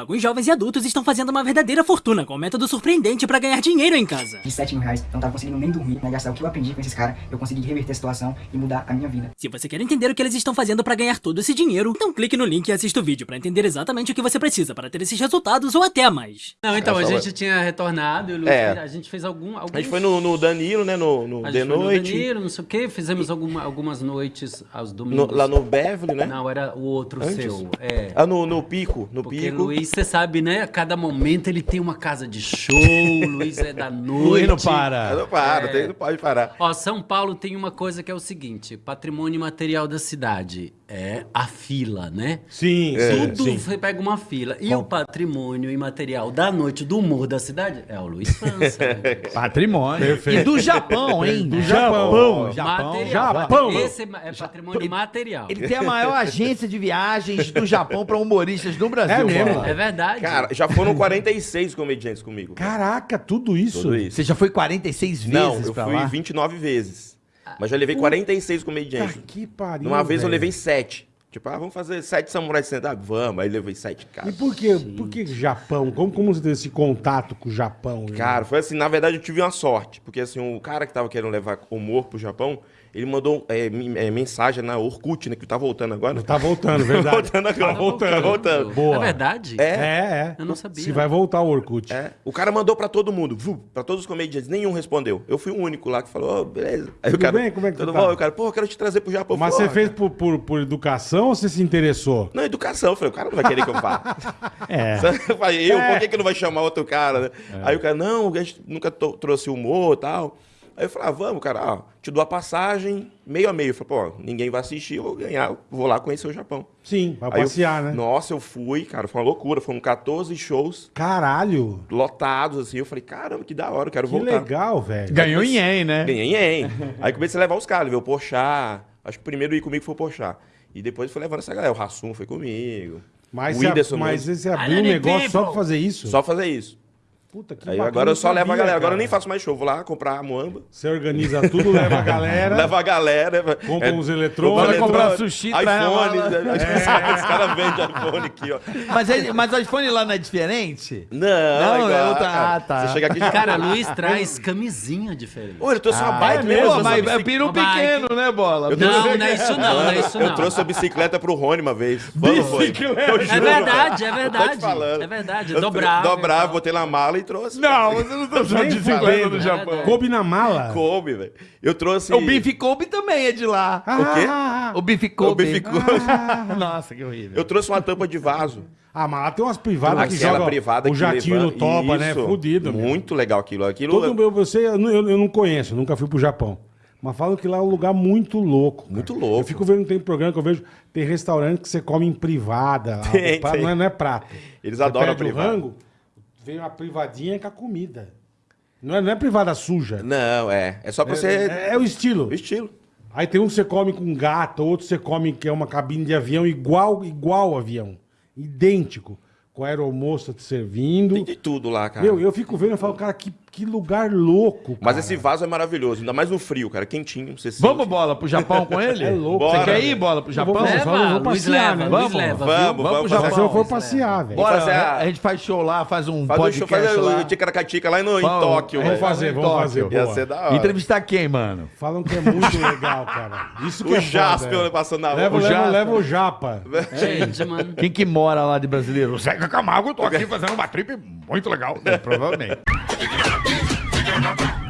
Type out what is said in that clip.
Alguns jovens e adultos estão fazendo uma verdadeira fortuna com um método surpreendente pra ganhar dinheiro em casa. De 7 mil reais, eu não tava conseguindo nem dormir, né? Gastar o que eu aprendi com esses caras, eu consegui reverter a situação e mudar a minha vida. Se você quer entender o que eles estão fazendo pra ganhar todo esse dinheiro, então clique no link e assista o vídeo pra entender exatamente o que você precisa para ter esses resultados ou até mais. Não, então, É, a gente tinha retornado e o Luiz, É. a gente fez algum, alguns... A gente foi no, no Danilo, né? No, no a de foi no noite. Danilo, não sei o quê, fizemos alguma, algumas noites aos no- domingos. lá no Beverly, né? Não, era o outro Antes? seu. É. Ah, no, no Pico. No Porque Pico. Luiz, você sabe, né? A cada momento ele tem uma casa de show, o Luiz é da noite. Luiz não para. não para, É. tem- não pode parar. Ó, São Paulo tem uma coisa que é o seguinte: patrimônio material da cidade é a fila, né? Sim, É. sim, Tudo sim. você pega uma fila. E o patrimônio imaterial da noite do humor da cidade é o Luiz França. Patrimônio. Perfeito. E do Japão, hein? Do Japão. Japão. material. Japão. Esse é é patrimônio material. Ele tem a maior agência de viagens do Japão para humoristas do Brasil. É mesmo? É verdade. Cara, já foram 46 comediantes comigo. Caraca, tudo isso? Tudo isso. Você já foi 46 vezes Não, eu pra fui lá? 29 vezes. Mas já levei 46 Puta comediantes. que pariu. Uma vez eu velho. levei 7. Tipo, ah, vamos fazer 7 samurais sentados? Vamos. Aí levei 7 E caras. por que, por que Japão? Como, como você teve esse contato com o Japão? Cara, foi assim, na verdade eu tive uma sorte. Porque assim, o cara que tava querendo levar humor pro Japão, ele mandou é, é, mensagem na Orkut, né? Que tá voltando agora. Tá voltando, verdade. voltando agora. Tá voltando. Tá voltando. Boa. É verdade? É. É, é. Eu não sabia. Se vai voltar o Orkut. É, o cara mandou pra todo mundo, pra todos os comediantes, nenhum respondeu. Eu fui o único lá que falou, oh, beleza. Aí Tudo o cara, bem? Como é que tudo tu tá? bom? O cara, pô, eu quero te trazer pro Japão. Mas você "Ó, fez cara." por, por, por educação ou você se interessou? Não, educação. Eu falei, o cara não vai querer que eu vá. É. Eu falei, eu, É. por que, que não vai chamar outro cara, né? Aí o cara, não, a gente nunca trouxe humor e tal. Aí eu falei, ah, vamos, cara, ó, te dou a passagem meio a meio. Eu falei, pô, ninguém vai assistir, eu vou ganhar, eu vou lá conhecer o Japão. Sim, pra Aí eu- passear, né? Nossa, eu fui, cara, foi uma loucura. Foram 14 shows Caralho. lotados, assim. Eu falei, caramba, que da hora, eu quero Que voltar. legal, velho. Ganhou em ien, né? Ganhei em Aí comecei a levar os caras, ver o Porchat. Acho que o primeiro ir comigo foi o Porchat. E depois fui levando essa galera. O Rassum foi comigo. Mas, o você, Whindersson mas mesmo. você abriu um negócio só pra people. fazer isso? Só fazer isso. Puta, que Aí bacana, agora eu só levo a galera. Agora eu cara. nem faço mais show. Vou lá comprar a muamba. Você organiza tudo, leva a galera. Leva a galera. Compra é, uns eletrônicos. Vai comprar sushi, traz na iPhone. mala. né? Os caras vendem iPhone aqui, ó. Mas, ele, mas o iPhone lá não é diferente? Não, Não, igual, é outra- cara. ah, tá. Você chega aqui... Cara, Luiz traz camisinha diferente. Ô, ele trouxe uma Ah, bike é mesmo. eu Mas é peru Uma bike. pequeno, né, Bola? Eu Não, não é isso não, não é isso não. Eu trouxe a bicicleta pro Rony uma vez. Eu É verdade, é cara. verdade. Eu. É verdade, Eu Dobrava, e tal. botei na mala e trouxe. Não, você não tá usando bicicleta do Japão. Coube na mala? Coube, velho. Eu trouxe... O Bife Kobe também é de lá. O quê? Ah, O Bife Kobe. O Bife Kobe. Nossa, que horrível. Eu trouxe uma tampa de vaso. Ah, mas lá tem umas privadas que Aquela jogam privada o que jatinho levanta- no toba, né? Isso. Fudido, meu. Muito legal aquilo. Aquilo... Todo meu, você, eu, não- eu- eu não conheço, nunca fui pro Japão. Mas falam que lá é um lugar muito louco. cara. Muito louco. Eu fico vendo, tem programa que eu vejo, tem restaurante que você come em privada. lá. Tem, prato tem. Não, é, não é prato. Eles Você adoram pede o privada. rango, vem uma privadinha com a comida. Não é, não é privada suja. Não, é. É só pra você... É, é o estilo. O estilo. Aí tem um que você come com gato, outro você come que é uma cabine de avião igual, igual avião. Idêntico. Com a aeromoça te servindo. Tem de tudo lá, cara. Meu, eu fico vendo e falo, cara, que, que lugar louco. Mas cara. esse vaso é maravilhoso. Ainda mais no frio, cara. Quentinho. Você Vamos, sente. Bola, pro Japão com ele? É louco. Você Bora, quer ir. Bola, pro Japão? vou- Leva, vou Luiz passear, leva, né? Vamos, leva. vamos, viu? vamos pro Japão. eu for passear, velho. Bora, fazer a- a gente faz show lá, faz um Faz, o podcast show, faz lá. o Ticaracatica lá no, em Vamos, Tóquio, Vamos fazer, vamos Tóquio. fazer. Ia ser da hora. Entrevistar quem, mano? Falam que é muito legal, cara. Isso que O é Jasper é. passando na rua. leva, o Japa. Gente, mano. Quem que mora lá de brasileiro? O Zeca Camargo, eu tô aqui fazendo uma trip muito legal. Provavelmente. Fica na pista, fica na pista.